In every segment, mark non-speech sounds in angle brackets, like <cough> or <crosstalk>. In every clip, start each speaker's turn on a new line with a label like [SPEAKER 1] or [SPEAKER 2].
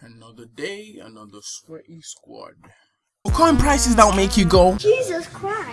[SPEAKER 1] Another day, another sweaty squad.
[SPEAKER 2] Coin prices that will make you go.
[SPEAKER 3] Jesus Christ.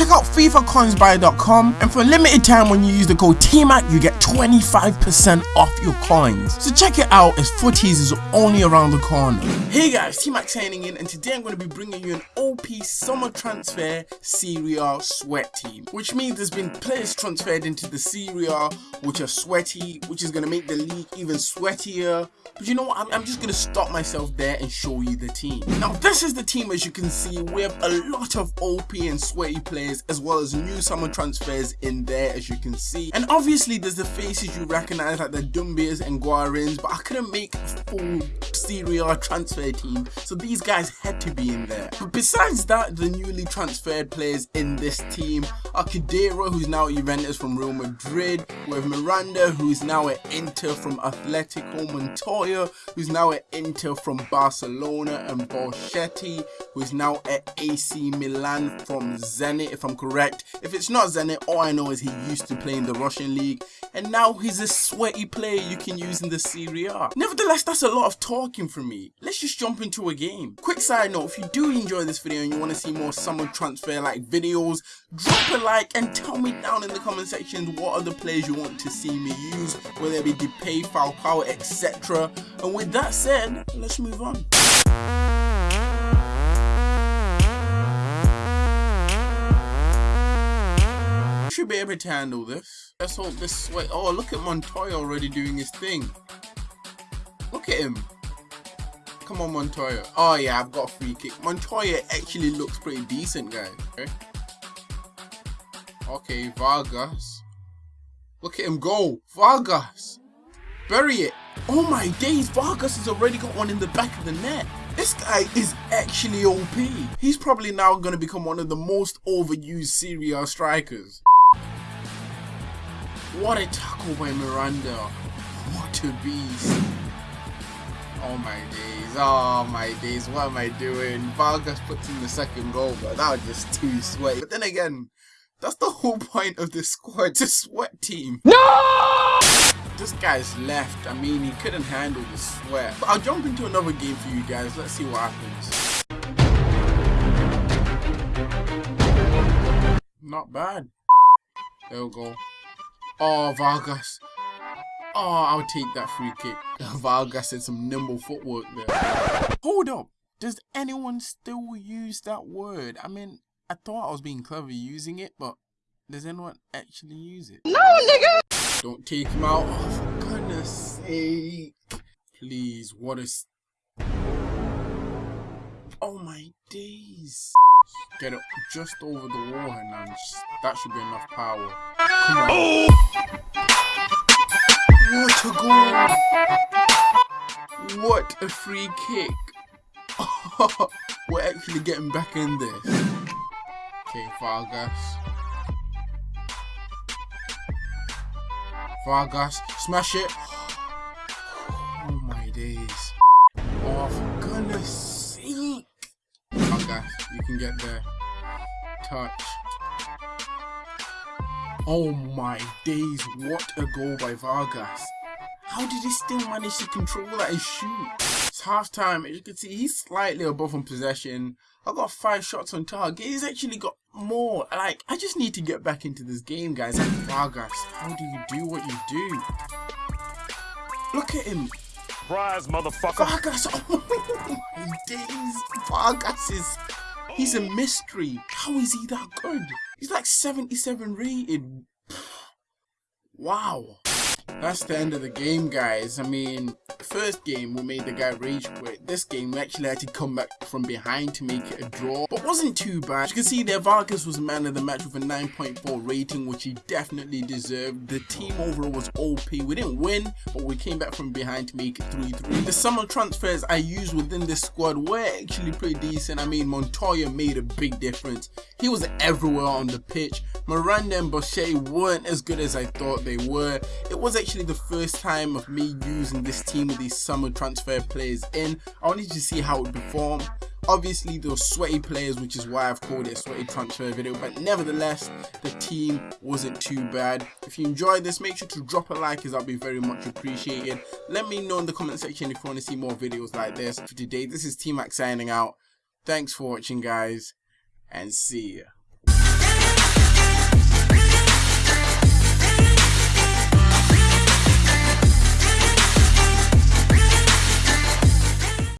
[SPEAKER 2] Check out FIFACoinsBuy.com and for a limited time when you use the code TMAC you get 25% off your coins. So check it out as footies is only around the corner. Hey guys, T-Mac signing in and today I'm going to be bringing you an OP summer transfer Serie A sweat team. Which means there's been players transferred into the Serie A which are sweaty, which is going to make the league even sweatier. But you know what, I'm, I'm just going to stop myself there and show you the team. Now this is the team as you can see, we have a lot of OP and sweaty players as well as new summer transfers in there as you can see. And obviously there's the faces you recognize like the Doumbias and Guarins, but I couldn't make a full Serie A transfer team, so these guys had to be in there. But besides that, the newly transferred players in this team are Khedira, who's now at Juventus from Real Madrid, with Miranda, who's now at Inter from Atletico, Montoya, who's now at Inter from Barcelona, and Borschetti, who's now at AC Milan from Zenit, if I'm correct. If it's not Zenit, all I know is he used to play in the Russian league, and now he's a sweaty player you can use in the Serie A. Nevertheless, that's a lot of talking from me. Let's just jump into a game. Quick side note, if you do enjoy this video and you want to see more summer transfer like videos, drop a like and tell me down in the comment section what other players you want to see me use, whether it be Depay, Falcao, etc. And with that said, let's move on. Should be able to handle this. Let's hope this way. Oh, look at Montoya already doing his thing. Look at him. Come on, Montoya. Oh, yeah, I've got a free kick. Montoya actually looks pretty decent, guys. Okay, okay Vargas. Look at him go. Vargas. Bury it. Oh my days, Vargas has already got one in the back of the net. This guy is actually OP. He's probably now going to become one of the most overused Serie A strikers. What a tackle by Miranda. What a beast. Oh my days. Oh my days. What am I doing? Vargas puts in the second goal, but that was just too sweaty. But then again, that's the whole <laughs> point of this squad. A sweat team. No! This guy's left. I mean, he couldn't handle the sweat. But I'll jump into another game for you guys. Let's see what happens. Not bad. There we go. Oh, Vargas. Oh, I'll take that free kick. <laughs> Vargas did some nimble footwork there. Hold up. Does anyone still use that word? I mean, I thought I was being clever using it, but does anyone actually use it?
[SPEAKER 3] No, nigga!
[SPEAKER 1] Don't take him out. Oh, for goodness sake. Please, what is... Oh my days. Get it just over the wall and that should be enough power. Come on. Oh! What a goal! What a free kick! <laughs> We're actually getting back in this. Okay, Vargas. Vargas, smash it! Oh my days. Oh, for goodness you can get there. Touch. Oh my days, what a goal by Vargas. How did he still manage to control that and shoot? It's half time, as you can see, he's slightly above on possession. I got five shots on target. He's actually got more. Like, I just need to get back into this game, guys. Like, Vargas, how do you do what you do? Look at him.
[SPEAKER 4] Surprise, motherfucker.
[SPEAKER 1] Vargas, <laughs> oh my days. Vargas is, he's a mystery. How is he that good? He's like 77 rated. <sighs> Wow. That's the end of the game, guys. I mean, first game we made the guy rage quit. This game we actually had to come back from behind to make it a draw, but wasn't too bad. As you can see there, Vargas was man of the match with a 9.4 rating, which he definitely deserved. The team overall was OP. We didn't win, but we came back from behind to make it 3-3. The summer transfers I used within this squad were actually pretty decent. I mean, Montoya made a big difference. He was everywhere on the pitch. Miranda and Bochet weren't as good as I thought they were. It was actually
[SPEAKER 2] the first time of me using this team with these summer transfer players in. I wanted to see how it would perform. Obviously, those sweaty players, which is why I've called it a sweaty transfer video, but nevertheless, the team wasn't too bad. If you enjoyed this, make sure to drop a like, as I'll be very much appreciated. Let me know in the comment section if you want to see more videos like this. For today, this is T-Mac signing out. Thanks for watching, guys, and see ya.